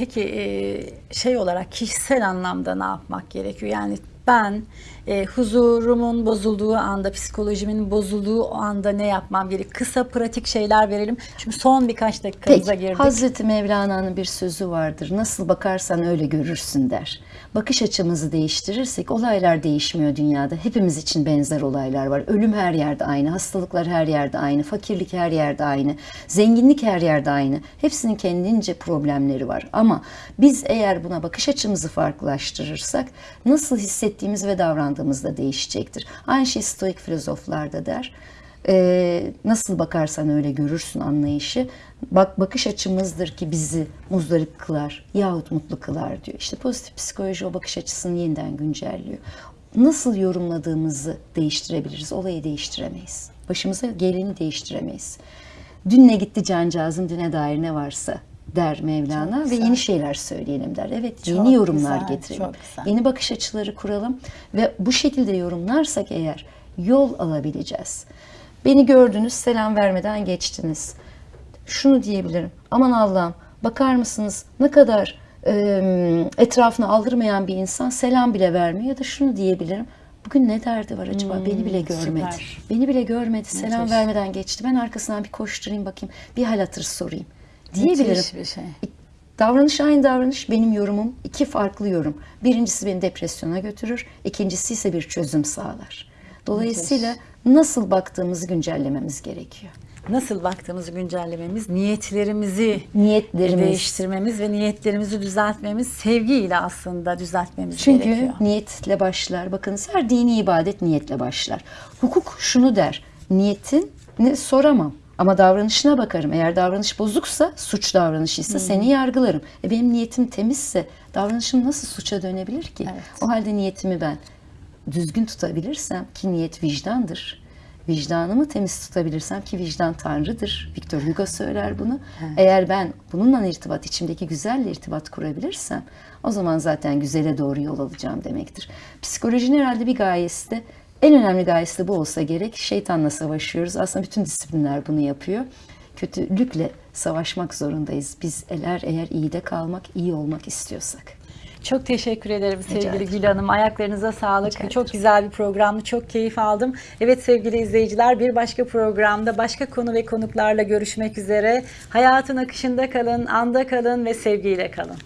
peki şey olarak kişisel anlamda ne yapmak gerekiyor? Yani ben e, huzurumun bozulduğu anda, psikolojimin bozulduğu o anda ne yapmam gerekiyor? Kısa pratik şeyler verelim. Çünkü son birkaç dakikamıza Peki, girdik. Hazreti Mevlana'nın bir sözü vardır. Nasıl bakarsan öyle görürsün der. Bakış açımızı değiştirirsek olaylar değişmiyor dünyada. Hepimiz için benzer olaylar var. Ölüm her yerde aynı, hastalıklar her yerde aynı, fakirlik her yerde aynı, zenginlik her yerde aynı. Hepsinin kendince problemleri var. Ama biz eğer buna bakış açımızı farklılaştırırsak nasıl hissettiğimiz ve davrandığımız da değişecektir. Aynı şey stoik filozoflar da der. Ee, nasıl bakarsan öyle görürsün anlayışı. Bak bakış açımızdır ki bizi muzdarip kılar yahut mutlu kılar diyor. İşte pozitif psikoloji o bakış açısını yeniden güncelliyor. Nasıl yorumladığımızı değiştirebiliriz. Olayı değiştiremeyiz. Başımıza geleni değiştiremeyiz. Dün ne gitti cancağızın düne dair ne varsa der Mevlana Çok ve güzel. yeni şeyler söyleyelim der. Evet Çok yeni yorumlar güzel, getirelim. Yeni bakış açıları kuralım ve bu şekilde yorumlarsak eğer yol alabileceğiz. Beni gördünüz, selam vermeden geçtiniz. Şunu diyebilirim. Aman Allah'ım bakar mısınız ne kadar e, etrafına aldırmayan bir insan selam bile vermiyor ya da şunu diyebilirim. Bugün ne derdi var acaba? Beni bile görmedi. Hmm, süper. Beni bile görmedi. Selam Müthiş. vermeden geçti. Ben arkasından bir koşturayım bakayım. Bir hal hatır sorayım. Diyebilirim. Müthiş bir şey. Davranış aynı davranış, benim yorumum iki farklı yorum. Birincisi beni depresyona götürür, ikincisi ise bir çözüm sağlar. Dolayısıyla nasıl baktığımızı güncellememiz gerekiyor. Nasıl baktığımızı güncellememiz, niyetlerimizi Niyetlerimiz. değiştirmemiz ve niyetlerimizi düzeltmemiz sevgiyle aslında düzeltmemiz Çünkü gerekiyor. niyetle başlar. Bakınız her dini ibadet niyetle başlar. Hukuk şunu der, niyetin ne soramam. Ama davranışına bakarım. Eğer davranış bozuksa, suç davranışıysa seni yargılarım. E benim niyetim temizse davranışım nasıl suça dönebilir ki? Evet. O halde niyetimi ben düzgün tutabilirsem ki niyet vicdandır. Vicdanımı temiz tutabilirsem ki vicdan Tanrı'dır. Victor Hugo söyler bunu. Eğer ben bununla irtibat, içimdeki güzelle irtibat kurabilirsem o zaman zaten güzele doğru yol alacağım demektir. Psikolojinin herhalde bir gayesi de en önemli gayesi de bu olsa gerek. Şeytanla savaşıyoruz. Aslında bütün disiplinler bunu yapıyor. Kötülükle savaşmak zorundayız. Biz eğer eğer iyide kalmak, iyi olmak istiyorsak. Çok teşekkür ederim sevgili. Gül Hanım. Ayaklarınıza sağlık. Çok güzel bir programdı. Çok keyif aldım. Evet sevgili izleyiciler bir başka programda başka konu ve konuklarla görüşmek üzere. Hayatın akışında kalın, anda kalın ve sevgiyle kalın.